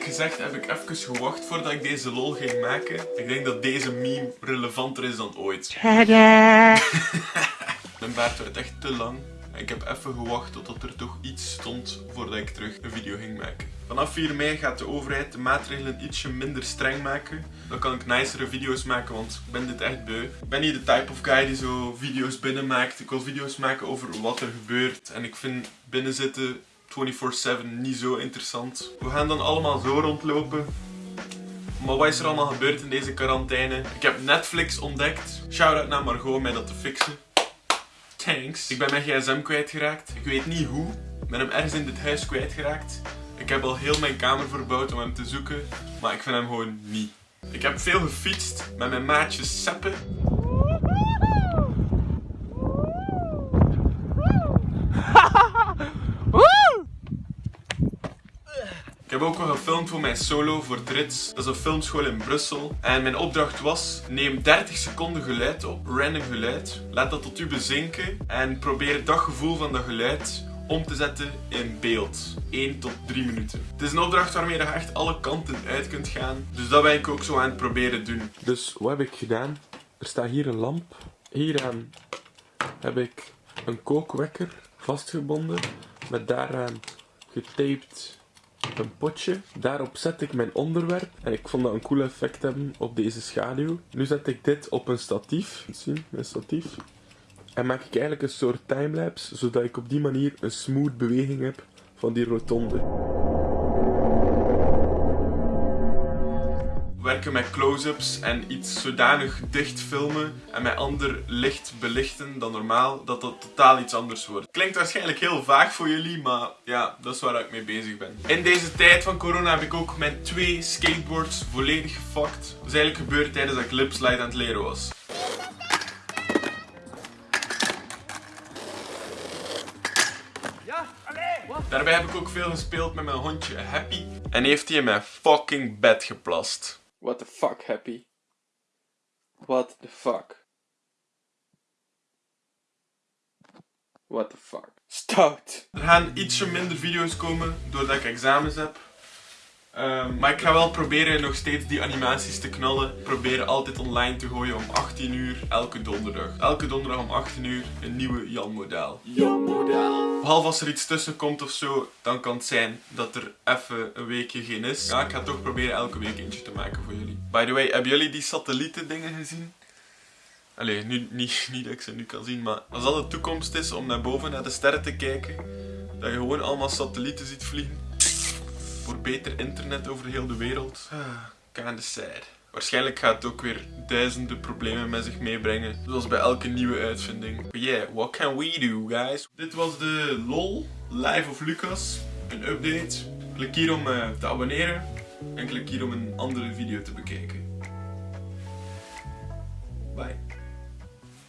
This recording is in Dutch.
Eerlijk gezegd heb ik even gewacht voordat ik deze lol ging maken. Ik denk dat deze meme relevanter is dan ooit. Mijn baard werd echt te lang. Ik heb even gewacht totdat er toch iets stond voordat ik terug een video ging maken. Vanaf 4 mei gaat de overheid de maatregelen ietsje minder streng maken. Dan kan ik nicere video's maken, want ik ben dit echt beu. Ik ben niet de type of guy die zo video's binnenmaakt. Ik wil video's maken over wat er gebeurt. En ik vind binnenzitten 24-7 niet zo interessant. We gaan dan allemaal zo rondlopen. Maar wat is er allemaal gebeurd in deze quarantaine? Ik heb Netflix ontdekt. Shout-out naar Margot om mij dat te fixen. Thanks. Ik ben mijn gsm kwijtgeraakt. Ik weet niet hoe. Ik ben hem ergens in dit huis kwijtgeraakt. Ik heb al heel mijn kamer verbouwd om hem te zoeken. Maar ik vind hem gewoon niet. Ik heb veel gefietst met mijn maatjes Seppe. Ik heb ook al gefilmd voor mijn solo voor Trits. Dat is een filmschool in Brussel. En mijn opdracht was, neem 30 seconden geluid op, random geluid. Laat dat tot u bezinken en probeer dat gevoel van dat geluid om te zetten in beeld. 1 tot 3 minuten. Het is een opdracht waarmee je echt alle kanten uit kunt gaan. Dus dat ben ik ook zo aan het proberen doen. Dus wat heb ik gedaan? Er staat hier een lamp. Hieraan heb ik een kookwekker vastgebonden. Met daaraan getaped een potje. Daarop zet ik mijn onderwerp. En ik vond dat een cool effect hebben op deze schaduw. Nu zet ik dit op een statief. Zien, mijn statief. En maak ik eigenlijk een soort timelapse, zodat ik op die manier een smooth beweging heb van die rotonde. Werken met close-ups en iets zodanig dicht filmen en met ander licht belichten dan normaal, dat dat totaal iets anders wordt. Klinkt waarschijnlijk heel vaag voor jullie, maar ja, dat is waar ik mee bezig ben. In deze tijd van corona heb ik ook mijn twee skateboards volledig gefucked. Dat is eigenlijk gebeurd tijdens dat ik lipslide aan het leren was. Daarbij heb ik ook veel gespeeld met mijn hondje Happy. En heeft hij in mijn fucking bed geplast. What the fuck, Happy? What the fuck? What the fuck? Stout! Er gaan ietsje minder video's komen doordat ik examens heb. Um, maar ik ga wel proberen nog steeds die animaties te knallen. Probeer altijd online te gooien om 18 uur elke donderdag. Elke donderdag om 18 uur een nieuwe Jan Modaal. Jan Modaal. Behalve als er iets tussen komt of zo, dan kan het zijn dat er even een weekje geen is. Ja, ik ga toch proberen elke week eentje te maken voor jullie. By the way, hebben jullie die satellieten dingen gezien? Allee, nu, niet, niet dat ik ze nu kan zien, maar als dat de toekomst is om naar boven naar de sterren te kijken, dat je gewoon allemaal satellieten ziet vliegen voor beter internet over heel de wereld. Ah, kinda sad. Waarschijnlijk gaat het ook weer duizenden problemen met zich meebrengen. Zoals bij elke nieuwe uitvinding. But yeah, what can we do, guys? Dit was de LOL Live of Lucas. Een update. Klik hier om uh, te abonneren. En klik hier om een andere video te bekijken. Bye.